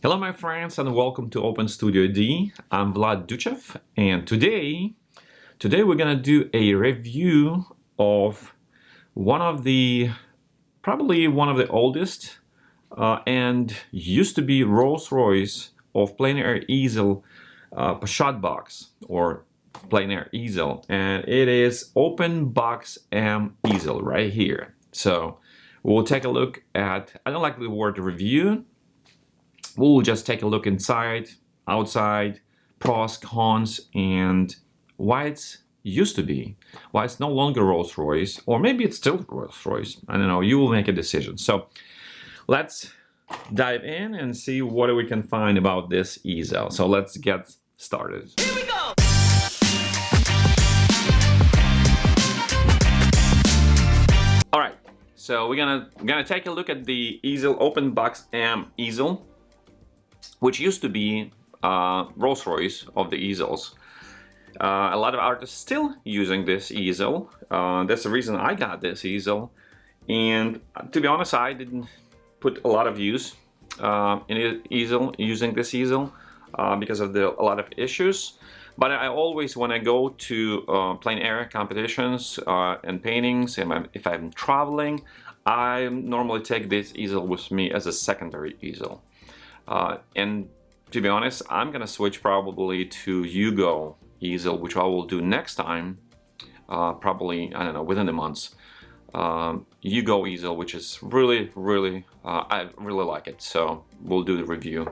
Hello my friends and welcome to Open Studio D. I'm Vlad Duchev and today today we're gonna do a review of one of the probably one of the oldest uh, and used to be Rolls-Royce of plein air easel uh, box or plein air easel and it is Open Box M easel right here. So we'll take a look at, I don't like the word review we'll just take a look inside, outside, pros, cons, and why it's used to be, why it's no longer Rolls-Royce, or maybe it's still Rolls-Royce. I don't know, you will make a decision. So let's dive in and see what we can find about this easel. So let's get started. Here we go! All right, so we're gonna we're gonna take a look at the easel open box M easel which used to be uh, Rolls-Royce of the easels. Uh, a lot of artists still using this easel. Uh, that's the reason I got this easel. And to be honest, I didn't put a lot of use uh, in easel using this easel uh, because of the, a lot of issues. But I always, when I go to uh, plein air competitions and paintings, and if I'm traveling, I normally take this easel with me as a secondary easel. Uh, and to be honest, I'm gonna switch probably to Yugo easel, which I will do next time, uh, probably, I don't know, within the months. Um, easel, which is really, really, uh, I really like it. So we'll do the review.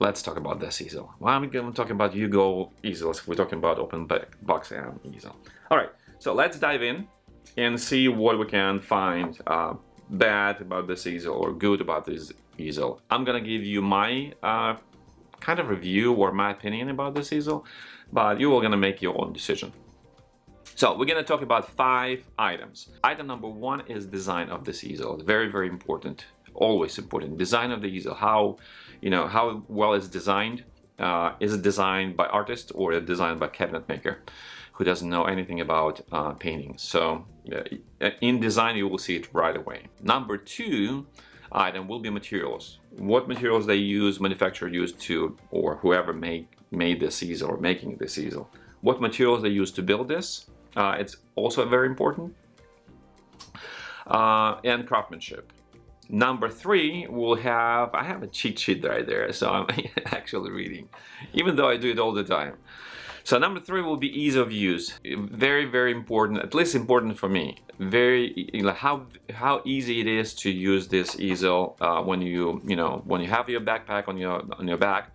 Let's talk about this easel. Why am I talking about Yugo easels? We're talking about open box M easel. All right, so let's dive in and see what we can find uh, bad about this easel or good about this easel. I'm gonna give you my uh, kind of review or my opinion about this easel, but you are gonna make your own decision. So we're gonna talk about five items. Item number one is design of this easel. Very, very important, always important. Design of the easel, how, you know, how well it's designed. Uh, is it designed by artist or is it designed by cabinet maker who doesn't know anything about uh, painting? So uh, in design, you will see it right away. Number two, item will be materials. What materials they use, manufacturer used to, or whoever made, made this easel or making this easel. What materials they use to build this, uh, it's also very important. Uh, and craftsmanship. Number three, we'll have, I have a cheat sheet right there, so I'm actually reading, even though I do it all the time. So number three will be ease of use. Very, very important, at least important for me. Very, how how easy it is to use this easel uh, when you, you know, when you have your backpack on your on your back,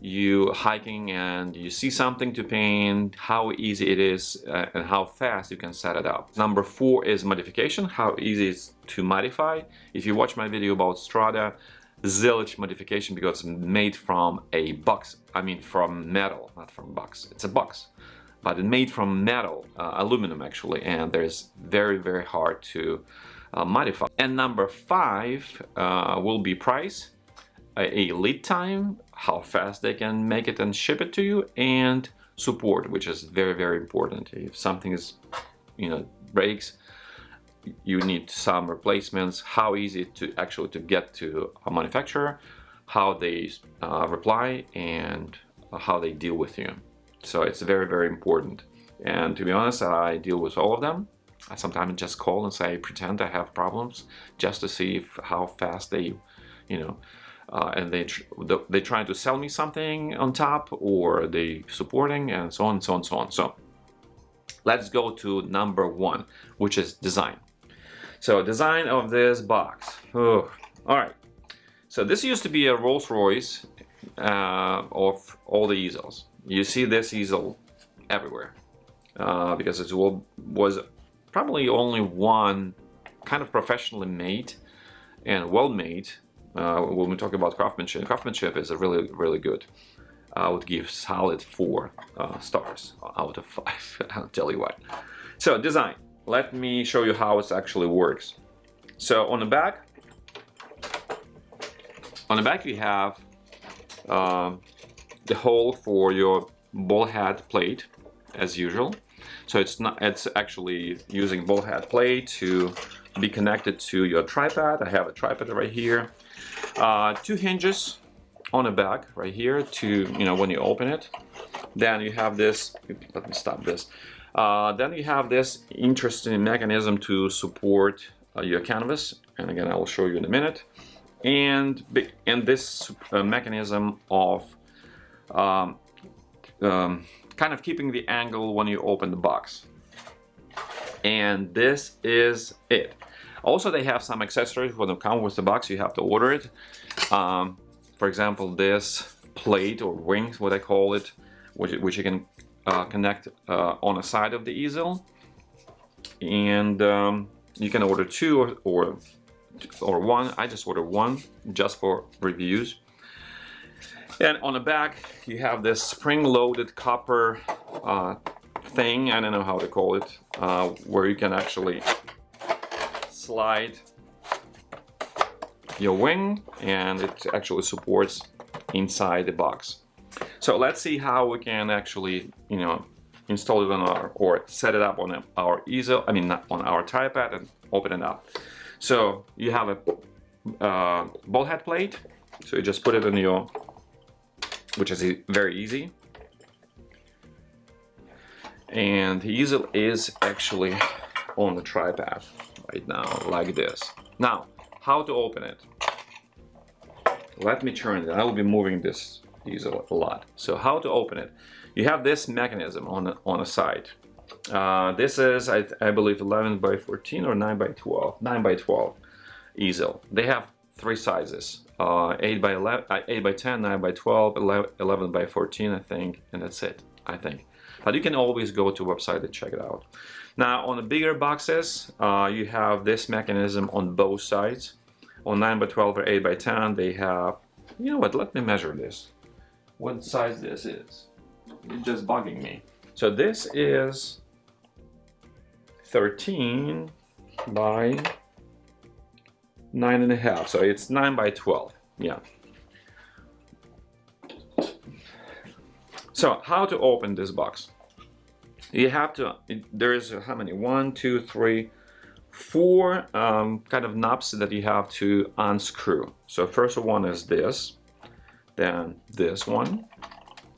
you hiking and you see something to paint, how easy it is uh, and how fast you can set it up. Number four is modification, how easy it's to modify. If you watch my video about Strada, zilch modification because it's made from a box I mean from metal not from box. It's a box but it's made from metal uh, aluminum actually and there's very very hard to uh, modify. And number five uh, will be price a, a lead time how fast they can make it and ship it to you and support which is very very important. If something is you know breaks you need some replacements, how easy to actually to get to a manufacturer, how they uh, reply and how they deal with you. So it's very, very important. And to be honest, I deal with all of them. I sometimes just call and say, pretend I have problems just to see if, how fast they, you know, uh, and they tr they trying to sell me something on top or they supporting and so on, and so on, so on. So let's go to number one, which is design. So design of this box. All right. So this used to be a Rolls-Royce uh, of all the easels. You see this easel everywhere uh, because it was probably only one kind of professionally made and well made. Uh, when we talk about craftsmanship, craftsmanship is a really, really good. I would give solid four uh, stars out of five. I'll tell you why. So design let me show you how it actually works. So on the back, on the back you have uh, the hole for your ball head plate as usual. So it's not it's actually using ball head plate to be connected to your tripod. I have a tripod right here. Uh, two hinges on the back right here to, you know, when you open it. Then you have this, let me stop this. Uh, then you have this interesting mechanism to support uh, your canvas. And again, I will show you in a minute. And, and this uh, mechanism of um, um, kind of keeping the angle when you open the box. And this is it. Also, they have some accessories when they come with the box. You have to order it. Um, for example, this plate or wings, what I call it, which, which you can uh, connect uh, on the side of the easel. And um, you can order two or, or, or one. I just ordered one just for reviews. And on the back, you have this spring-loaded copper uh, thing, I don't know how to call it, uh, where you can actually slide your wing and it actually supports inside the box. So let's see how we can actually, you know, install it on our, or set it up on our easel, I mean, on our tripod and open it up. So you have a uh, ball head plate, so you just put it in your which is very easy. And the easel is actually on the tripod right now, like this. Now, how to open it? Let me turn it. I will be moving this easel a lot. So how to open it? You have this mechanism on the, on the side. Uh, this is, I, I believe, 11 by 14 or 9 by 12. 9 by 12 easel. They have three sizes uh, 8 by 11 uh, 8 by 10 9 by 12 11, 11 by 14 I think and that's it I think but you can always go to website and check it out now on the bigger boxes uh, you have this mechanism on both sides on 9 by 12 or 8 by 10 they have you know what let me measure this what size this is. It's just bugging me. So this is 13 by nine and a half. So it's nine by 12 yeah. So how to open this box? You have to there's how many? One two three four um, kind of knobs that you have to unscrew. So first one is this then this one.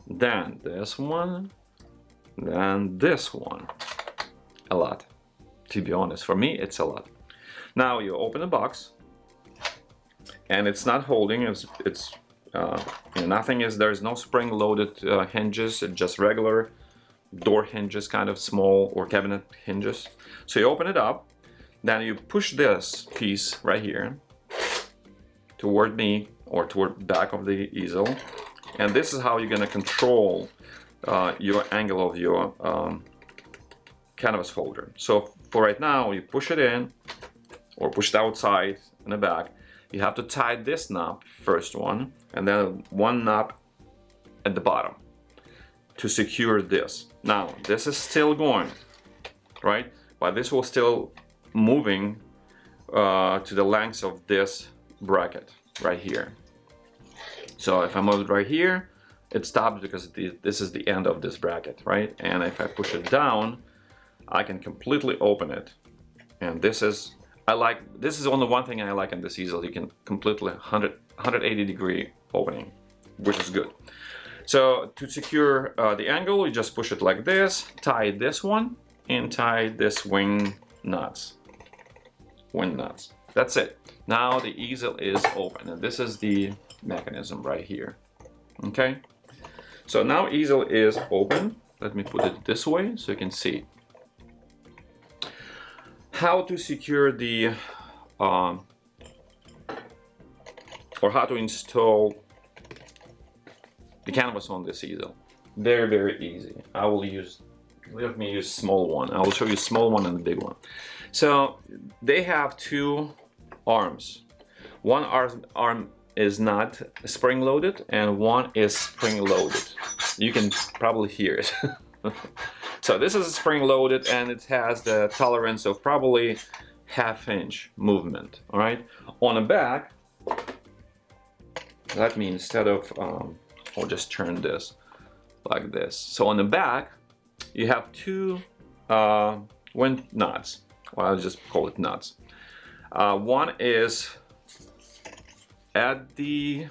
Then this one. Then this one. A lot. To be honest for me it's a lot. Now you open the box and it's not holding it's it's uh, you know, nothing is there's no spring loaded uh, hinges just regular door hinges kind of small or cabinet hinges. So you open it up then you push this piece right here toward me or toward back of the easel and this is how you're going to control uh, your angle of your um, canvas holder so for right now you push it in or push it outside in the back you have to tie this knob, first one, and then one knob at the bottom to secure this. Now, this is still going, right? But this will still moving uh, to the length of this bracket right here. So if I move it right here, it stops because this is the end of this bracket, right? And if I push it down, I can completely open it. And this is I like, this is only one thing I like in this easel. You can completely 100, 180 degree opening, which is good. So to secure uh, the angle, you just push it like this, tie this one, and tie this wing nuts. Wing nuts. That's it. Now the easel is open, and this is the mechanism right here. Okay? So now easel is open. Let me put it this way so you can see how to secure the um, or how to install the canvas on this easel very very easy I will use let me use small one I will show you small one and the big one so they have two arms one arm, arm is not spring loaded and one is spring loaded you can probably hear it So this is spring loaded and it has the tolerance of probably half inch movement, all right? On the back, let me instead of, um, I'll just turn this like this. So on the back, you have two uh, wind nuts. Well, I'll just call it nuts. Uh, one is at the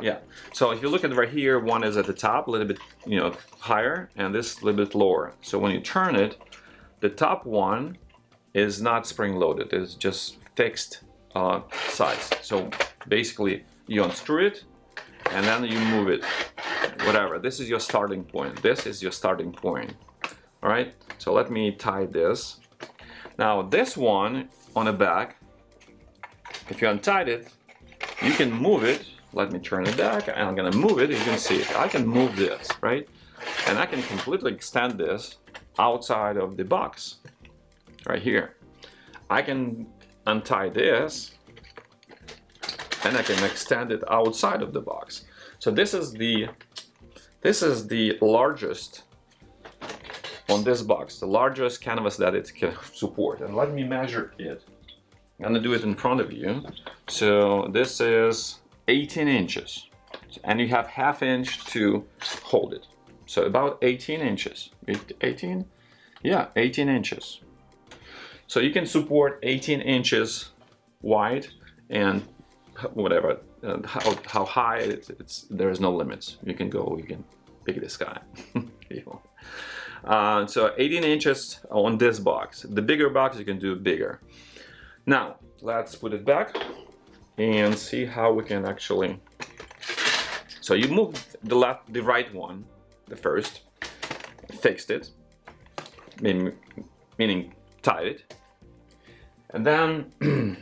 Yeah. So if you look at right here, one is at the top, a little bit, you know, higher, and this a little bit lower. So when you turn it, the top one is not spring-loaded. It's just fixed uh, size. So basically, you unscrew it, and then you move it. Whatever. This is your starting point. This is your starting point. All right. So let me tie this. Now this one on the back, if you untied it, you can move it. Let me turn it back and I'm gonna move it you can see. It I can move this right? And I can completely extend this outside of the box right here. I can untie this and I can extend it outside of the box. So this is the this is the largest on this box the largest canvas that it can support. And let me measure it. I'm gonna do it in front of you. So this is 18 inches. And you have half inch to hold it. So about 18 inches. 18 yeah 18 inches. So you can support 18 inches wide and whatever uh, how, how high it's, it's there's no limits. You can go you can pick the sky uh, so 18 inches on this box. The bigger box you can do bigger. Now let's put it back and see how we can actually so you move the left the right one the first fixed it meaning, meaning tied it. And then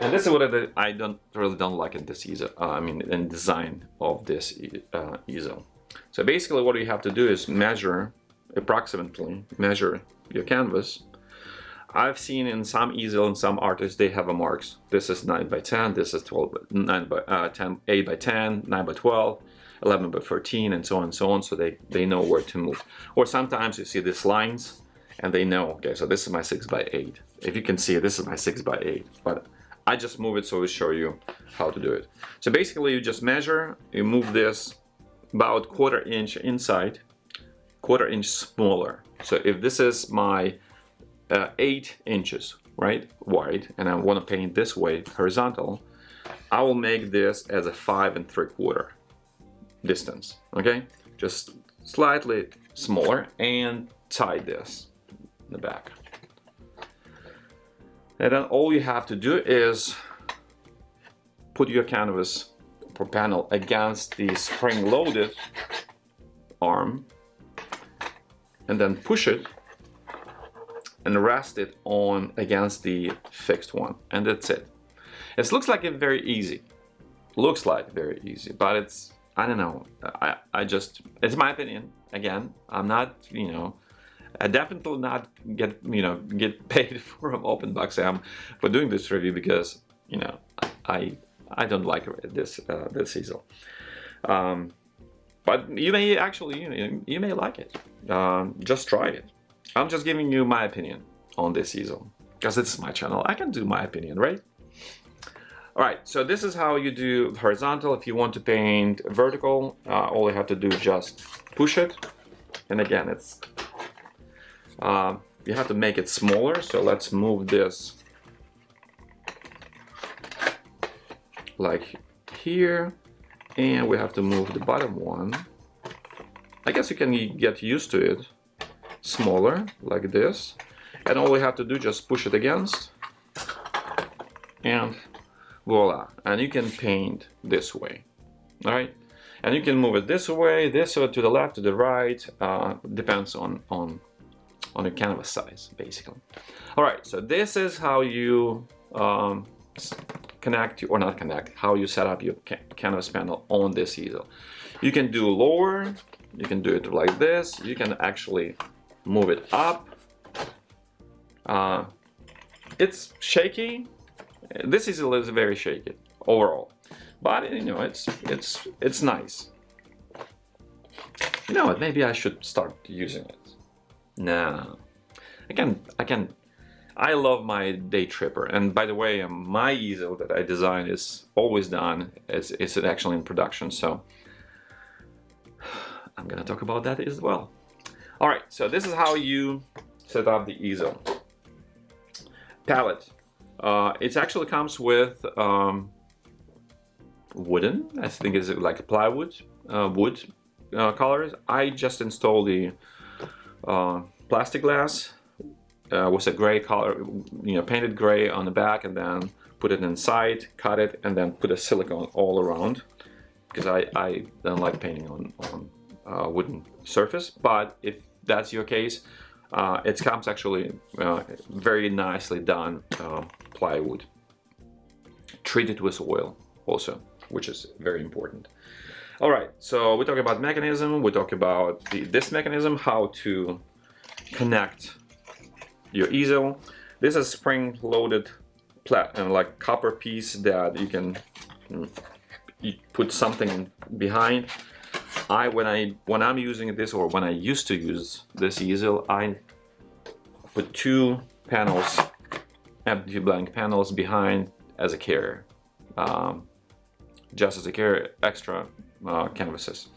and this is what I, don't really don't like in this easel uh, I mean in design of this uh, easel so basically what you have to do is measure approximately measure your canvas I've seen in some easel and some artists they have a marks. This is 9 by 10, this is 12 by, 9 by uh, 10, 8 by 10, 9 by 12, 11 by 13 and so on and so on so they, they know where to move. Or sometimes you see these lines and they know, okay, so this is my 6 by 8. If you can see, this is my 6 by 8. But I just move it so we show you how to do it. So basically you just measure, you move this about quarter inch inside, quarter inch smaller. So if this is my uh, 8 inches right wide and I want to paint this way horizontal I will make this as a five and three quarter distance okay just slightly smaller and tie this in the back and then all you have to do is put your canvas or panel against the spring-loaded arm and then push it and rest it on against the fixed one. And that's it. It looks like it very easy looks like very easy but it's I don't know. I, I just it's my opinion. Again I'm not you know I definitely not get you know get paid from open box M for doing this review because you know I I don't like this uh, this easel um, but you may actually you, know, you may like it um, just try it I'm just giving you my opinion on this easel because it's my channel. I can do my opinion, right? All right, so this is how you do horizontal. If you want to paint vertical, uh, all you have to do is just push it. And again, it's uh, you have to make it smaller. So let's move this like here. And we have to move the bottom one. I guess you can get used to it smaller like this and all we have to do just push it against and voila and you can paint this way all right and you can move it this way this way to the left to the right uh, depends on on on the canvas size basically all right so this is how you um, connect or not connect how you set up your ca canvas panel on this easel you can do lower you can do it like this you can actually move it up. Uh, it's shaky. This easel is very shaky overall, but you know it's it's it's nice. You know what? Maybe I should start using it. No, I can I can. I love my day tripper, and by the way, um, my easel that I designed is always done. It's it's actually in production, so I'm gonna talk about that as well. All right, so this is how you set up the easel. Palette. Uh, it actually comes with um, wooden, I think it's like plywood, uh, wood uh, colors. I just installed the uh, plastic glass uh, with a gray color, you know, painted gray on the back and then put it inside, cut it, and then put a silicone all around because I, I don't like painting on, on uh, wooden surface. But if that's your case, uh, it comes actually uh, very nicely done plywood. Treated with oil also, which is very important. All right, so we talk about mechanism, we talk about the, this mechanism, how to connect your easel. This is spring-loaded plat and like copper piece that you can mm, you put something behind. I when I when I'm using this or when I used to use this easel, I put two panels, empty blank panels behind as a carrier, um, just as a carrier, extra uh, canvases,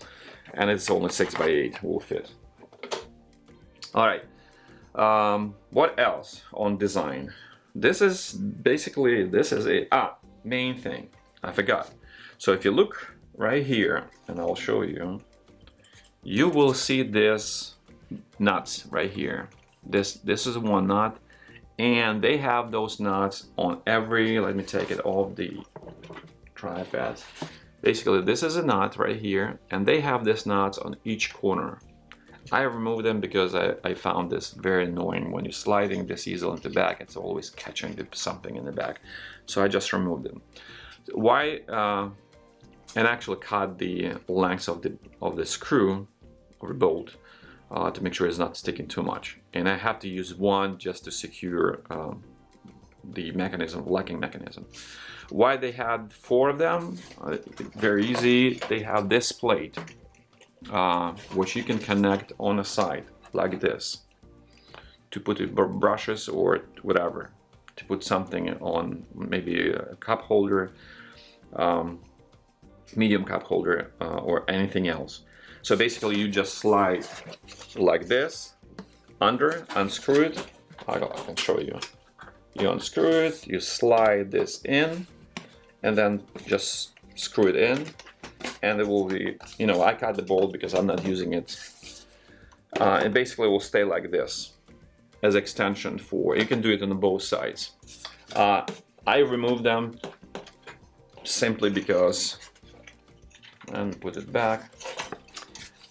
and it's only six by eight will fit. All right. Um, what else on design? This is basically, this is it. Ah, main thing, I forgot. So if you look right here, and I'll show you, you will see this nuts right here. This, this is one nut, and they have those nuts on every, let me take it off the tripod. Basically, this is a knot right here, and they have this nuts on each corner. I removed them because I, I, found this very annoying. When you're sliding this easel into the back, it's always catching something in the back. So I just removed them. Why? Uh, and actually cut the length of the of the screw or bolt uh, to make sure it's not sticking too much. And I have to use one just to secure um, the mechanism, locking mechanism. Why they had four of them? Uh, very easy. They have this plate uh, which you can connect on a side like this to put brushes or whatever to put something on maybe a cup holder um, medium cup holder uh, or anything else so basically you just slide like this under unscrew it I can show you you unscrew it you slide this in and then just screw it in and it will be, you know, I cut the bolt because I'm not using it. Uh, it basically will stay like this as extension for, you can do it on both sides. Uh, I remove them simply because, and put it back,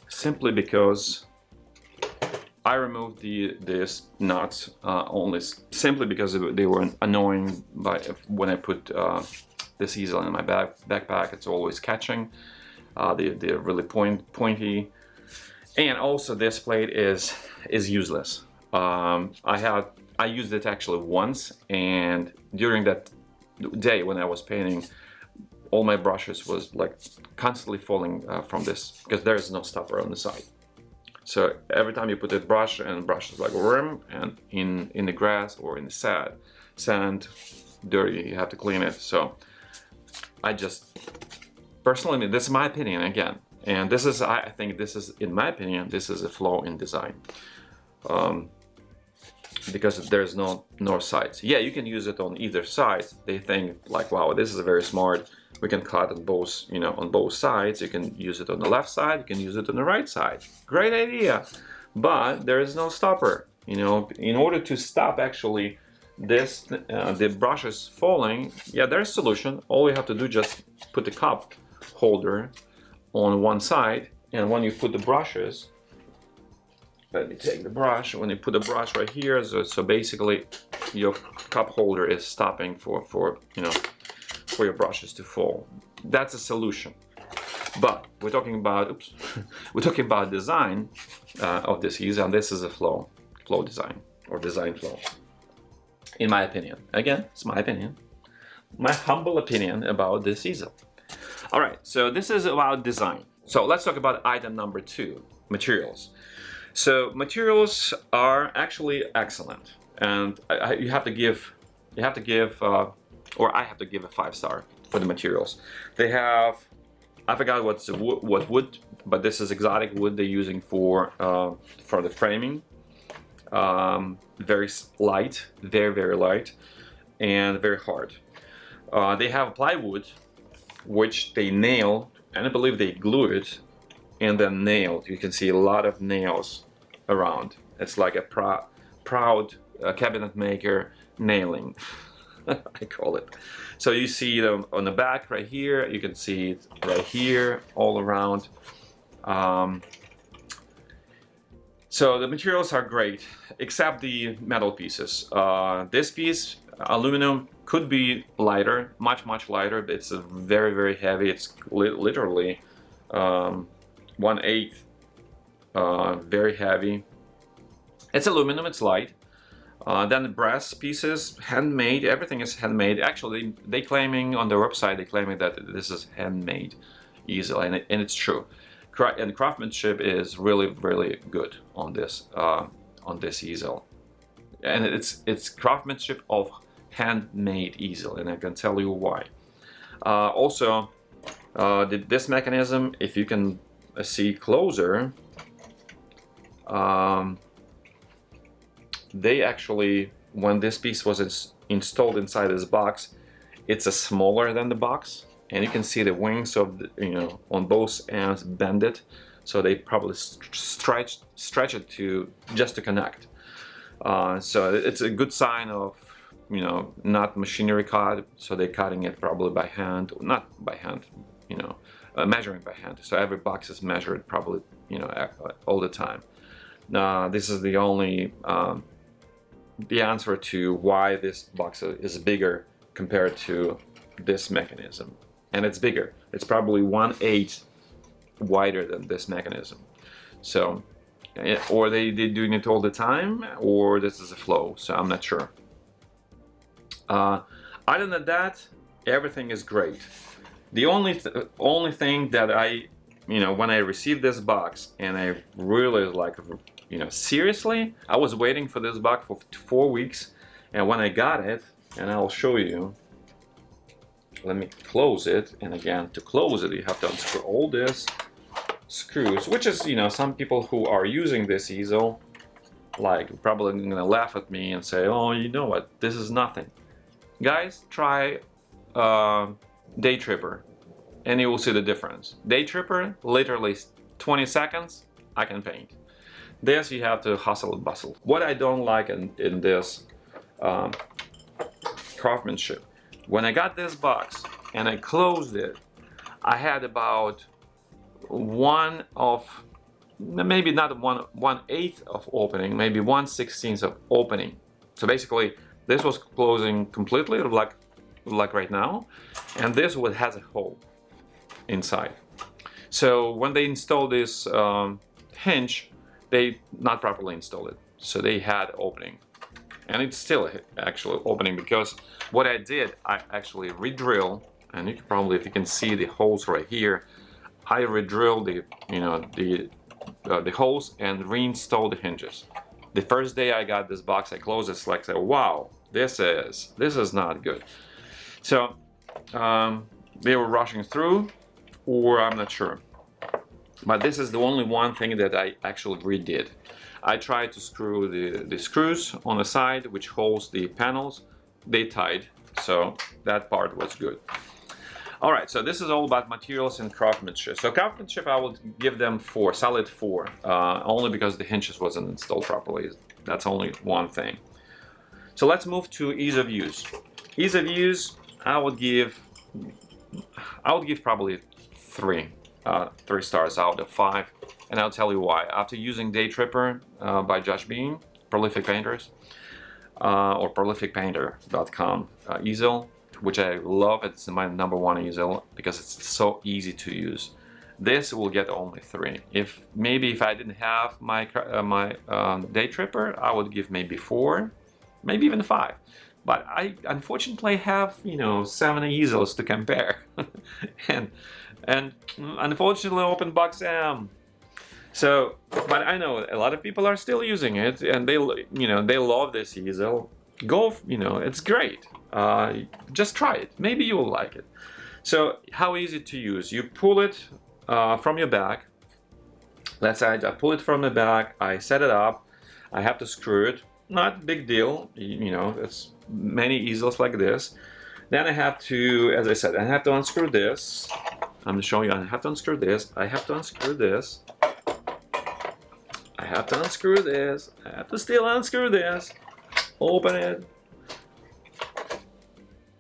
simply because I removed the this nuts uh, only simply because they were annoying by when I put uh, this easel in my back, backpack. It's always catching. Uh, they, they're really point, pointy. And also this plate is, is useless. Um, I had I used it actually once and during that day when I was painting all my brushes was like constantly falling uh, from this because there is no stopper on the side. So every time you put a brush and brush is like worm and in in the grass or in the sand, sand, dirty, you have to clean it. So I just personally, this is my opinion again, and this is, I think this is, in my opinion, this is a flaw in design. Um, because there's no north sides. Yeah, you can use it on either side. They think like, wow, this is very smart. We can cut on both, you know, on both sides. You can use it on the left side. You can use it on the right side. Great idea. But there is no stopper. You know, in order to stop actually this uh, the brush is falling yeah there's a solution all you have to do just put the cup holder on one side and when you put the brushes let me take the brush when you put the brush right here so, so basically your cup holder is stopping for for you know for your brushes to fall that's a solution but we're talking about oops we're talking about design uh, of this user and this is a flow flow design or design flow in my opinion. Again, it's my opinion. My humble opinion about this easel. All right, so this is about design. So let's talk about item number two, materials. So materials are actually excellent, and I, I, you have to give, you have to give, uh, or I have to give a five star for the materials. They have, I forgot what's what wood, but this is exotic wood they're using for uh, for the framing um, very light, very, very light. and very hard. Uh, they have plywood, which they nail, and I believe they glue it, and then nailed. You can see a lot of nails around. It's like a prou proud uh, cabinet maker nailing, I call it. So you see them on the back right here, you can see it right here, all around. Um, so the materials are great, except the metal pieces. Uh, this piece, aluminum, could be lighter, much, much lighter. It's very, very heavy. It's li literally um, one eighth, uh, very heavy. It's aluminum, it's light. Uh, then the brass pieces, handmade, everything is handmade. Actually, they claiming on their website, they claiming that this is handmade easily, and, it, and it's true. And craftsmanship is really really good on this uh, on this easel. And it's it's craftsmanship of handmade easel and I can tell you why. Uh, also uh, this mechanism if you can see closer um, they actually when this piece was ins installed inside this box it's a smaller than the box and you can see the wings of the, you know on both ends bended so they probably stretch stretch it to just to connect. Uh, so it's a good sign of you know not machinery cut so they're cutting it probably by hand not by hand you know uh, measuring by hand. So every box is measured probably you know all the time. Uh, this is the only um, the answer to why this box is bigger compared to this mechanism and it's bigger. It's probably one eighth wider than this mechanism. So, or they, they're doing it all the time, or this is a flow, so I'm not sure. Uh, other than that, everything is great. The only th only thing that I, you know, when I received this box and I really like, you know, seriously, I was waiting for this box for four weeks, and when I got it, and I'll show you, let me close it and again to close it you have to unscrew all this screws which is you know some people who are using this easel like probably gonna laugh at me and say oh you know what? This is nothing. Guys try uh, day tripper and you will see the difference. Day tripper literally 20 seconds I can paint this you have to hustle and bustle what I don't like in, in this um, craftsmanship when I got this box and I closed it, I had about one of, maybe not one, one eighth of opening, maybe one sixteenth of opening. So basically this was closing completely like, like right now. And this one has a hole inside. So when they install this um, hinge, they not properly installed it. So they had opening. And it's still actually opening because what I did I actually re-drill and you can probably if you can see the holes right here I re-drilled the you know the uh, the holes and reinstalled the hinges. The first day I got this box I closed it like said, wow this is this is not good. So um, they were rushing through or I'm not sure but this is the only one thing that I actually redid I tried to screw the, the screws on the side which holds the panels. They tied, so that part was good. All right, so this is all about materials and craftsmanship. So craftsmanship, I would give them four, solid four, uh, only because the hinges wasn't installed properly. That's only one thing. So let's move to ease of use. Ease of use, I would give, I would give probably three, uh, three stars out of five and I'll tell you why. After using Day Tripper uh, by Josh Bean, Prolific Painters, uh, or prolificpainter.com uh, easel, which I love, it's my number one easel because it's so easy to use. This will get only three. If maybe if I didn't have my uh, my um, Day Tripper, I would give maybe four, maybe even five. But I unfortunately have you know seven easels to compare, and and unfortunately OpenBox M so, but I know a lot of people are still using it and they, you know, they love this easel. Go, you know, it's great. Uh, just try it. Maybe you will like it. So how easy to use? You pull it uh, from your bag. Let's say I pull it from the bag, I set it up, I have to screw it. Not big deal, you know, it's many easels like this. Then I have to, as I said, I have to unscrew this. I'm showing you, I have to unscrew this. I have to unscrew this. I have to unscrew this. I have to still unscrew this. Open it.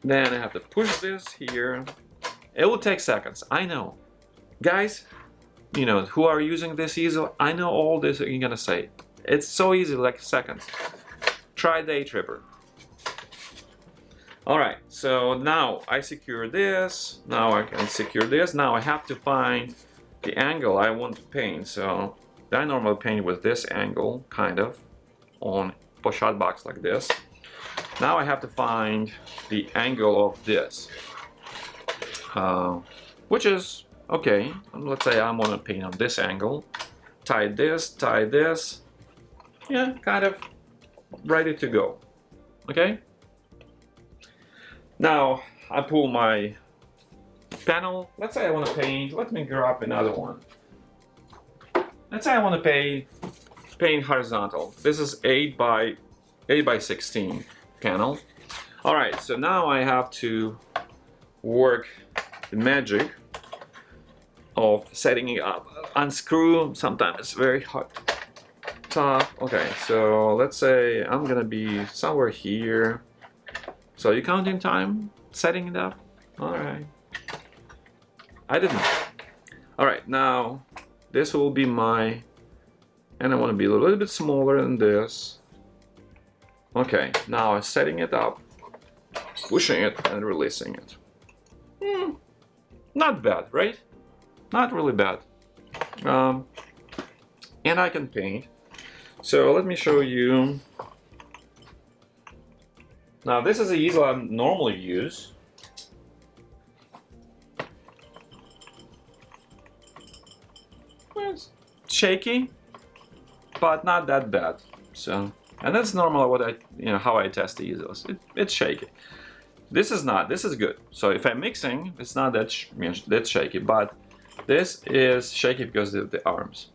Then I have to push this here. It will take seconds, I know. Guys, you know, who are using this easel, I know all this you're gonna say. It's so easy, like seconds. Try Day Tripper. Alright, so now I secure this, now I can secure this, now I have to find the angle I want to paint. So I normally paint with this angle, kind of, on pochade box like this. Now I have to find the angle of this, uh, which is, okay, let's say I'm gonna paint on this angle, tie this, tie this, yeah, kind of ready to go, okay? Now I pull my panel. Let's say I want to paint. Let me grab another one. Let's say I want to paint paint horizontal. This is 8 by 8 by 16 panel. All right, so now I have to work the magic of setting it up. Unscrew, sometimes it's very hard. Tough. Okay, so let's say I'm gonna be somewhere here. So you counting time? Setting it up? Alright. I didn't. Alright, now this will be my... And I want to be a little bit smaller than this. Okay, now I'm setting it up, pushing it and releasing it. Hmm, not bad, right? Not really bad. Um, and I can paint. So let me show you now this is the easel I normally use. It's shaky, but not that bad. So, and that's normal what I, you know, how I test the easels. It, it's shaky. This is not, this is good. So if I'm mixing, it's not that, sh that shaky, but this is shaky because of the arms.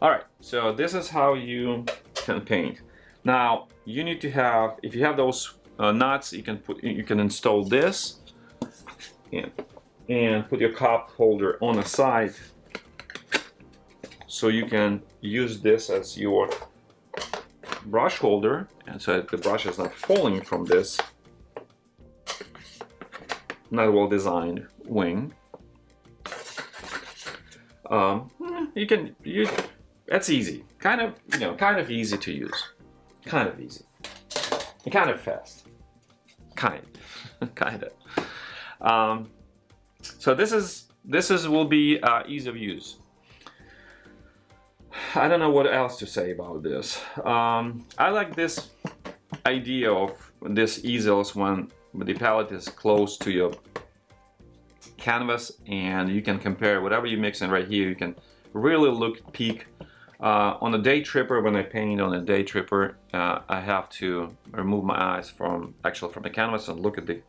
All right, so this is how you can paint. Now you need to have, if you have those uh, nuts, you can put, you can install this and, and put your cup holder on the side so you can use this as your brush holder. And so the brush is not falling from this. Not well designed wing. Um, you can you that's easy. Kind of you know kind of easy to use kind of easy. And kind of fast. Kind. kind of. Um, so this is this is will be uh, ease of use. I don't know what else to say about this. Um, I like this idea of this easels when the palette is close to your canvas and you can compare whatever you mix in right here. You can really look peek uh, on a day tripper, when I paint on a day tripper, uh, I have to remove my eyes from actually from the canvas and look at the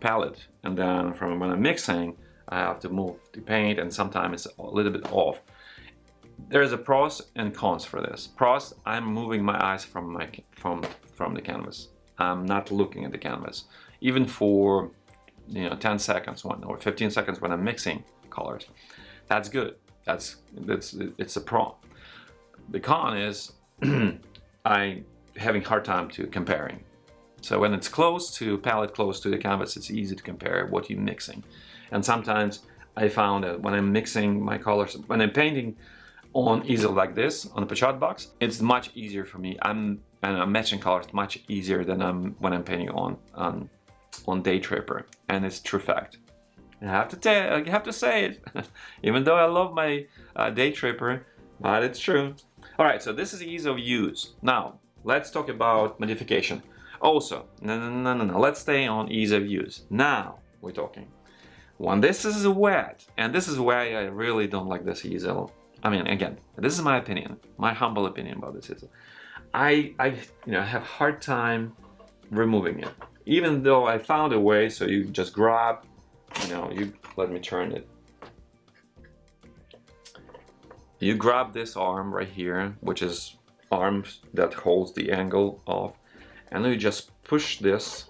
palette. And then from when I'm mixing, I have to move the paint and sometimes it's a little bit off. There's a pros and cons for this. Pros, I'm moving my eyes from my from from the canvas. I'm not looking at the canvas, even for you know 10 seconds one or 15 seconds when I'm mixing colors. That's good. That's that's it's a pro. The con is I having hard time to comparing. So when it's close to palette close to the canvas, it's easy to compare what you're mixing. And sometimes I found that when I'm mixing my colors, when I'm painting on easel like this, on a pochade box, it's much easier for me. I'm and I'm matching colors much easier than I'm when I'm painting on on on Day Tripper, and it's true fact. I have to tell, I have to say it, even though I love my uh, Day Tripper, but it's true. All right, so this is ease of use. Now, let's talk about modification. Also, no, no, no, no, no, let's stay on ease of use. Now, we're talking. When this is wet, and this is why I really don't like this easel. I mean, again, this is my opinion, my humble opinion about this easel. I, I, you know, have hard time removing it. Even though I found a way, so you just grab, you know, you let me turn it you grab this arm right here, which is arm that holds the angle of, and you just push this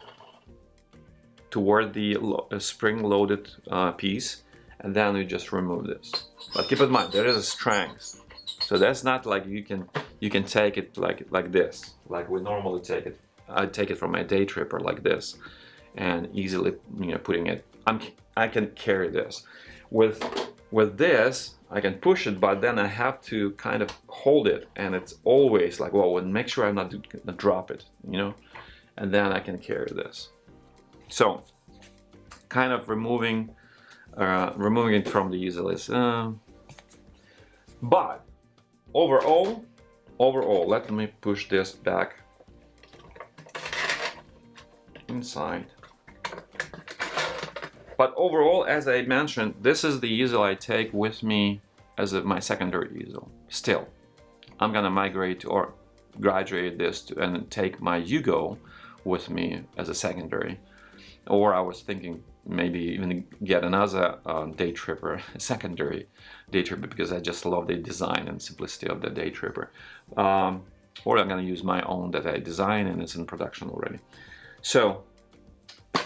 toward the uh, spring-loaded uh, piece and then you just remove this. But keep in mind, there is a strength. So that's not like you can you can take it like like this, like we normally take it. I take it from a day tripper like this, and easily you know putting it. I'm I can carry this. With with this, I can push it, but then I have to kind of hold it, and it's always like well, make sure I'm not gonna drop it, you know, and then I can carry this. So, kind of removing uh, removing it from the user list. Uh, but overall, overall, let me push this back inside. But overall, as I mentioned, this is the easel I take with me as a, my secondary easel. Still, I'm gonna migrate or graduate this to, and take my Yugo with me as a secondary. Or I was thinking maybe even get another uh, day tripper, secondary day tripper, because I just love the design and simplicity of the day tripper. Um, or I'm to use my own that I design and it's in production already. So,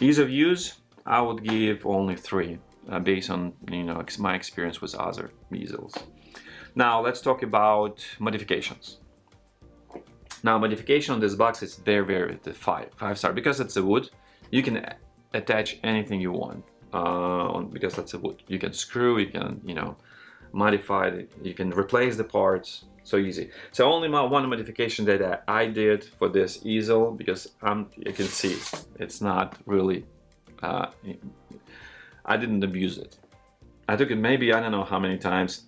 ease of use, I would give only three, uh, based on you know my experience with other easels. Now let's talk about modifications. Now modification on this box is very very the five five star because it's a wood. You can attach anything you want uh, because that's a wood. You can screw, you can, you know, modify it, you can replace the parts, so easy. So only my one modification that I did for this easel because I'm, you can see it's not really, uh, I didn't abuse it. I took it maybe, I don't know how many times.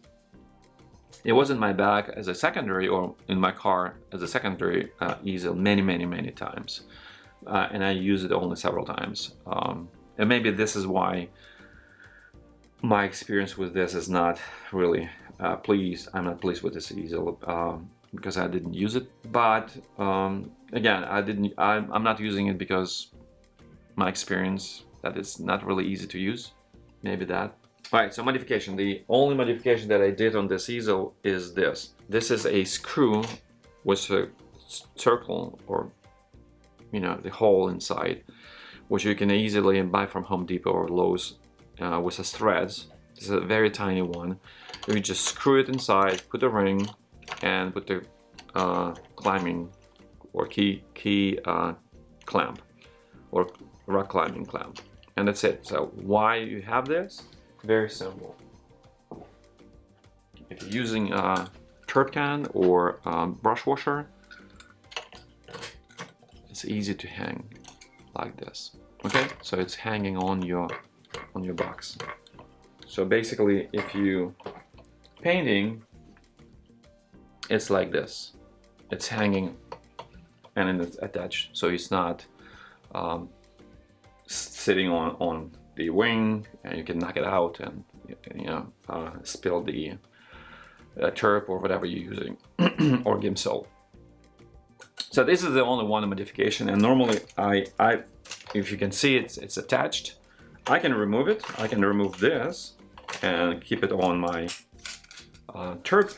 It was in my bag as a secondary or in my car as a secondary uh, easel many, many, many times uh, and I use it only several times. Um, and maybe this is why my experience with this is not really uh, pleased. I'm not pleased with this easel um, because I didn't use it. But um, again, I didn't. I'm, I'm not using it because my experience that it's not really easy to use. Maybe that. All right, so modification. The only modification that I did on this easel is this. This is a screw with a circle or you know, the hole inside, which you can easily buy from Home Depot or Lowe's uh, with a threads. It's a very tiny one. You just screw it inside, put a ring, and put the uh, climbing or key key uh, clamp or rock climbing clamp, and that's it. So why you have this? Very simple. If you're using a turp can or brush washer, it's easy to hang like this okay so it's hanging on your on your box so basically if you painting it's like this it's hanging and it's attached so it's not um, sitting on on the wing and you can knock it out and you know uh, spill the uh, turp or whatever you're using or Gamsol so this is the only one modification and normally I, I if you can see it's, it's attached, I can remove it. I can remove this and keep it on my uh, turp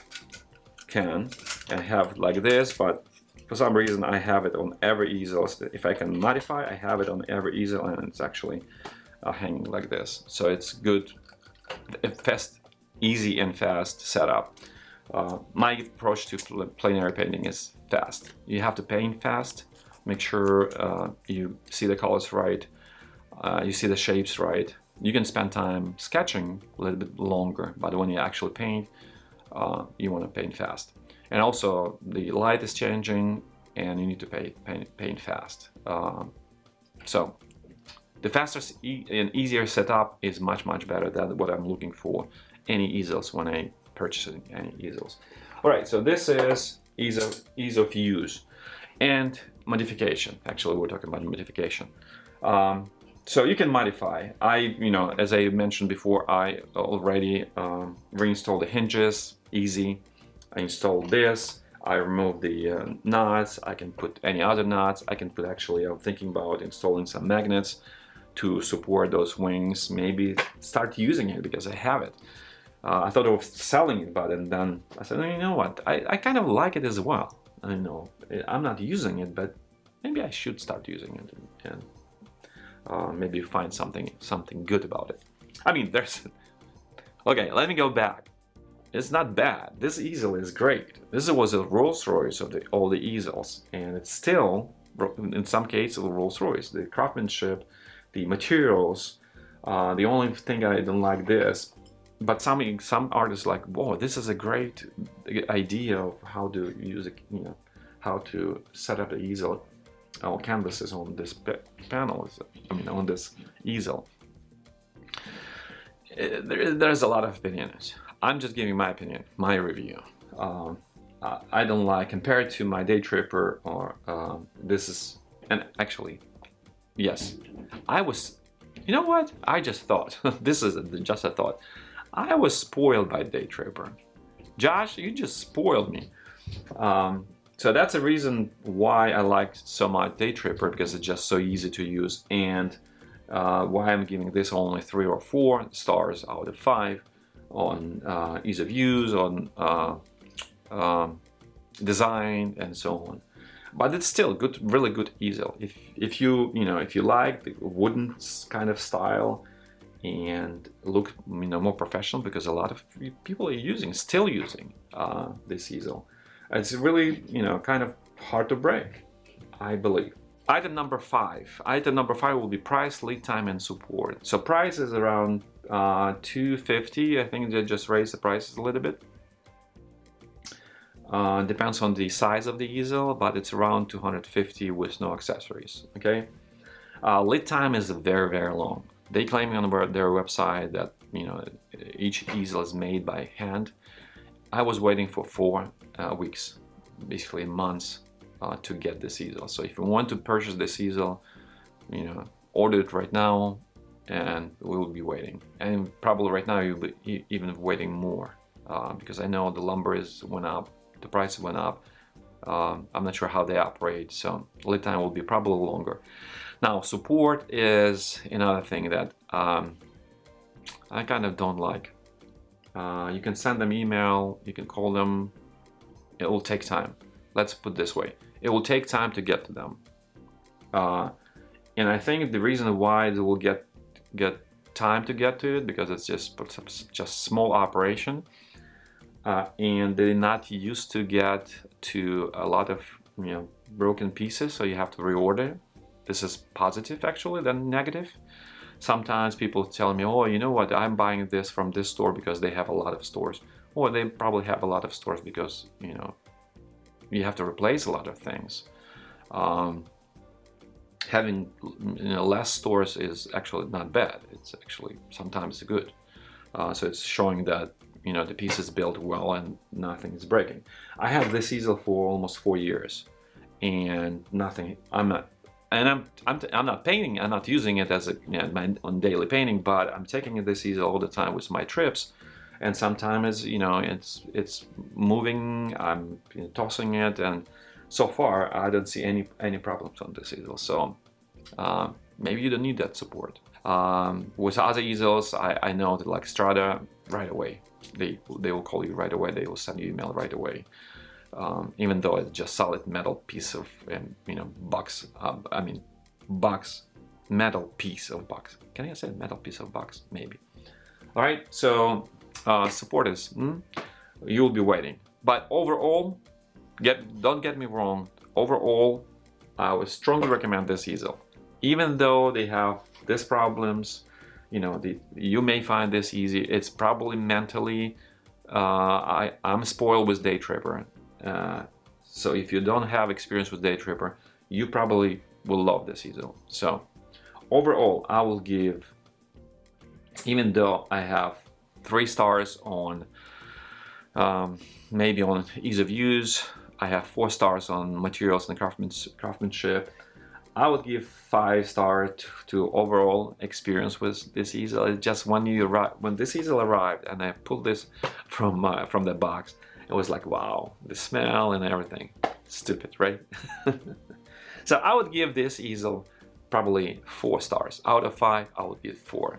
can and have like this, but for some reason I have it on every easel. If I can modify, I have it on every easel and it's actually uh, hanging like this. So it's good, fast, easy and fast setup. Uh, my approach to plein air painting is fast. You have to paint fast, make sure uh, you see the colors right, uh, you see the shapes right. You can spend time sketching a little bit longer, but when you actually paint, uh, you want to paint fast. And also the light is changing and you need to paint, paint, paint fast. Um, so the faster e and easier setup is much, much better than what I'm looking for any easels when I purchasing any easels. All right, so this is ease of, ease of use and modification. Actually, we're talking about modification. Um, so you can modify. I, you know, as I mentioned before, I already um, reinstalled the hinges, easy. I installed this. I remove the uh, nuts. I can put any other nuts. I can put actually, I'm thinking about installing some magnets to support those wings. Maybe start using it because I have it. Uh, I thought of selling it, but and then I said, oh, you know what, I, I kind of like it as well. I know I'm not using it, but maybe I should start using it and, and uh, maybe find something something good about it. I mean, there's okay. Let me go back. It's not bad. This easel is great. This was a Rolls Royce of the, all the easels, and it's still in some cases a Rolls Royce. The craftsmanship, the materials. Uh, the only thing I don't like this, but some some artists like, whoa, this is a great idea of how to use it. You know, how to set up the easel or canvases on this panel. I mean, on this easel. Uh, there, there's a lot of opinions. I'm just giving my opinion, my review. Um, I don't like, compared to my Day Tripper, or uh, this is, and actually, yes, I was, you know what? I just thought, this is just a thought. I was spoiled by Day Tripper. Josh, you just spoiled me. Um, so that's a reason why I like so much Day Tripper because it's just so easy to use and uh, why I'm giving this only three or four stars out of five on uh, ease of use, on uh, um, design and so on. But it's still good, really good easel. If if you you know if you like the wooden kind of style and look you know more professional because a lot of people are using still using uh, this easel. It's really you know kind of hard to break, I believe. Item number five. Item number five will be price, lead time, and support. So price is around uh, 250. I think they just raised the prices a little bit. Uh, depends on the size of the easel, but it's around 250 with no accessories. Okay. Uh, lead time is very very long. They claim on their website that you know each easel is made by hand. I was waiting for four uh, weeks, basically months uh, to get this easel. So if you want to purchase this easel, you know, order it right now and we will be waiting. And probably right now you'll be even waiting more uh, because I know the lumber is went up, the price went up. Um, I'm not sure how they operate, so lead time will be probably longer. Now, support is another thing that um, I kind of don't like. Uh, you can send them email, you can call them, it will take time. Let's put this way it will take time to get to them. Uh, and I think the reason why they will get get time to get to it because it's just just small operation. Uh, and they're not used to get to a lot of you know broken pieces so you have to reorder. This is positive actually than negative. Sometimes people tell me oh you know what? I'm buying this from this store because they have a lot of stores. Or they probably have a lot of stores because you know you have to replace a lot of things. Um, having you know, less stores is actually not bad. It's actually sometimes good. Uh, so it's showing that you know the piece is built well and nothing is breaking. I have this easel for almost four years, and nothing. I'm not, and I'm I'm I'm not painting. I'm not using it as a you know, my on daily painting, but I'm taking this easel all the time with my trips, and sometimes you know it's it's moving I'm you know, tossing it and so far I don't see any any problems on this easel so uh, maybe you don't need that support um, with other easels I, I know that like Strada right away they they will call you right away they will send you email right away um, even though it's just solid metal piece of you know box uh, I mean box metal piece of box can I say metal piece of box maybe all right so uh, is hmm? you'll be waiting. But overall, get don't get me wrong, overall, I would strongly recommend this easel. Even though they have these problems, you know, the, you may find this easy. It's probably mentally, uh, I, I'm spoiled with Day Tripper. Uh, so if you don't have experience with Day Tripper, you probably will love this easel. So overall, I will give, even though I have three stars on um, maybe on ease of use. I have four stars on materials and craftsmanship. I would give five stars to, overall experience with this easel. Just when you arrive, when this easel arrived and I pulled this from uh, from the box, it was like wow, the smell and everything. Stupid, right? so I would give this easel probably four stars out of five. I would give four.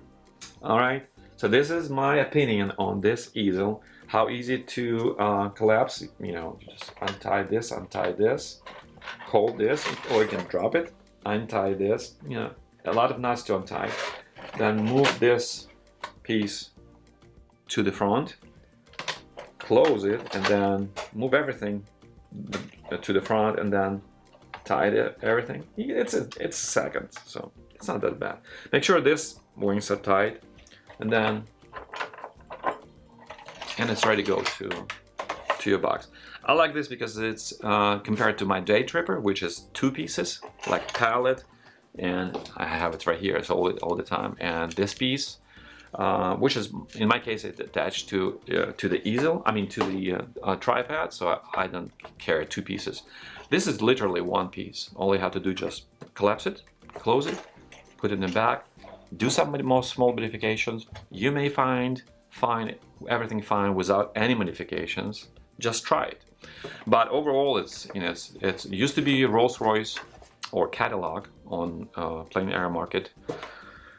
All right. So this is my opinion on this easel. How easy to uh, collapse, you know, just untie this, untie this, hold this or you can drop it, untie this, you know, a lot of knots to untie. Then move this piece to the front, close it, and then move everything to the front and then tie it, everything. It's a, it's seconds, so it's not that bad. Make sure this wings are tight and then and it's ready to go to to your box. I like this because it's uh, compared to my day tripper, which is two pieces, like pallet, and I have it right here, it's all, all the time. And this piece, uh, which is in my case it's attached to uh, to the easel, I mean to the uh, uh, tripod, so I, I, don't carry two pieces. This is literally one piece. All you have to do just collapse it, close it, put it in the back, do some more small modifications. You may find fine everything fine without any modifications. Just try it. But overall, it's you know it's, it used to be Rolls-Royce or catalog on uh, plein air market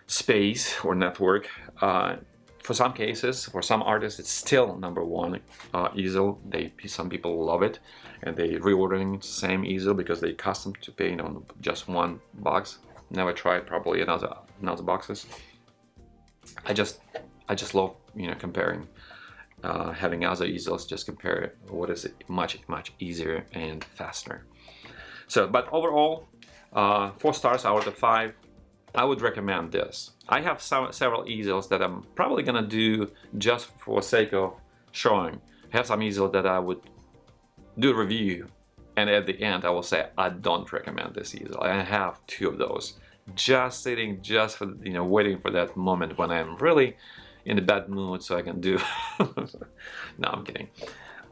space or network. Uh, for some cases, for some artists, it's still number one uh, easel. They some people love it, and they reordering the same easel because they custom to paint on just one box. Never tried probably another another boxes. I just I just love you know comparing uh, having other easels just compare what is it much much easier and faster. So but overall uh, four stars out of five I would recommend this. I have some, several easels that I'm probably gonna do just for sake of showing. I have some easels that I would do a review and at the end I will say I don't recommend this easel. I have two of those just sitting just for you know waiting for that moment when I'm really in a bad mood so I can do no I'm kidding.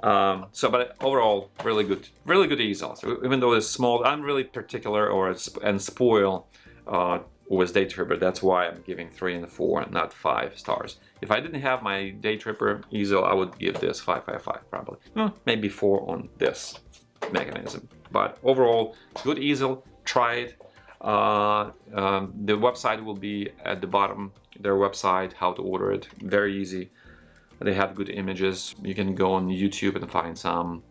Um, so but overall really good really good easels even though it's small I'm really particular or and spoil uh, with day tripper. That's why I'm giving three and four not five stars. If I didn't have my day tripper easel I would give this five five five probably. Well, maybe four on this mechanism. But overall good easel. Try it. Uh, um, the website will be at the bottom their website how to order it very easy they have good images you can go on YouTube and find some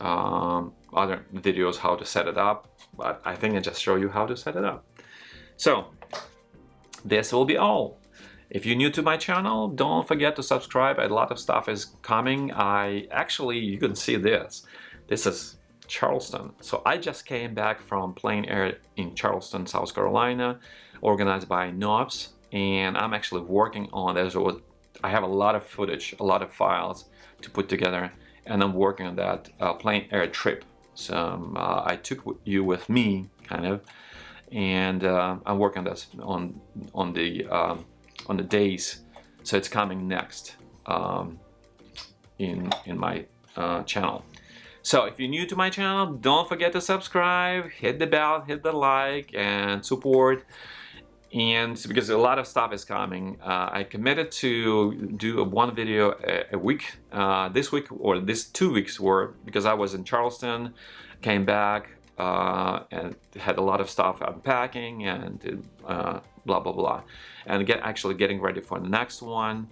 um, other videos how to set it up but I think I just show you how to set it up so this will be all. If you're new to my channel, don't forget to subscribe. A lot of stuff is coming. I actually, you can see this. This is Charleston. So I just came back from Plein Air in Charleston, South Carolina, organized by Knobs. And I'm actually working on this. I have a lot of footage, a lot of files to put together. And I'm working on that uh, Plein Air trip. So um, uh, I took you with me, kind of and uh, I'm working on this on on the um, on the days so it's coming next um, in in my uh, channel so if you're new to my channel don't forget to subscribe hit the bell hit the like and support and because a lot of stuff is coming uh, I committed to do one video a, a week uh, this week or this two weeks were because I was in Charleston came back uh, and had a lot of stuff unpacking and uh, blah blah blah. And get actually getting ready for the next one.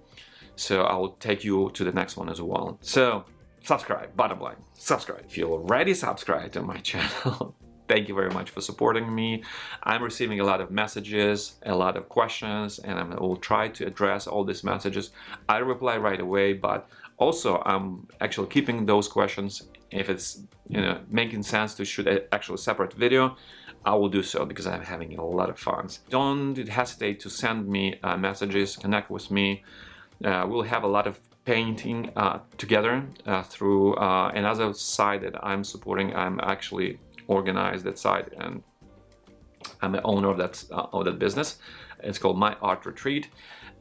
So I'll take you to the next one as well. So subscribe bottom line subscribe. If you already subscribed to my channel thank you very much for supporting me I'm receiving a lot of messages a lot of questions and I will try to address all these messages I reply right away but also I'm actually keeping those questions if it's you know making sense to shoot an actual separate video I will do so because I'm having a lot of fun. Don't hesitate to send me uh, messages, connect with me. Uh, we'll have a lot of painting uh, together uh, through uh, another side that I'm supporting. I'm actually organized that site and I'm the owner of that, uh, of that business. It's called My Art Retreat.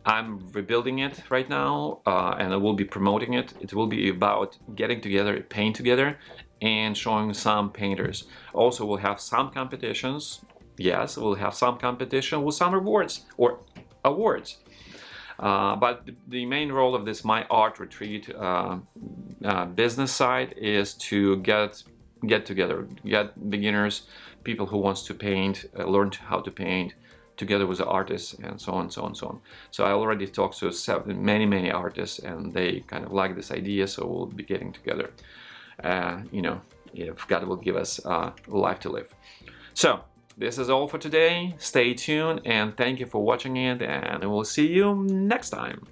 I'm rebuilding it right now uh, and I will be promoting it. It will be about getting together, paint together and showing some painters. Also, we'll have some competitions. Yes, we'll have some competition with some rewards or awards. Uh, but the main role of this My Art Retreat uh, uh, business side is to get get together, get beginners, people who wants to paint, uh, learn how to paint, together with the artists and so on so on so on so I already talked to seven, many many artists and they kind of like this idea so we'll be getting together uh, you know if God will give us uh, life to live. So this is all for today. Stay tuned and thank you for watching it and we'll see you next time.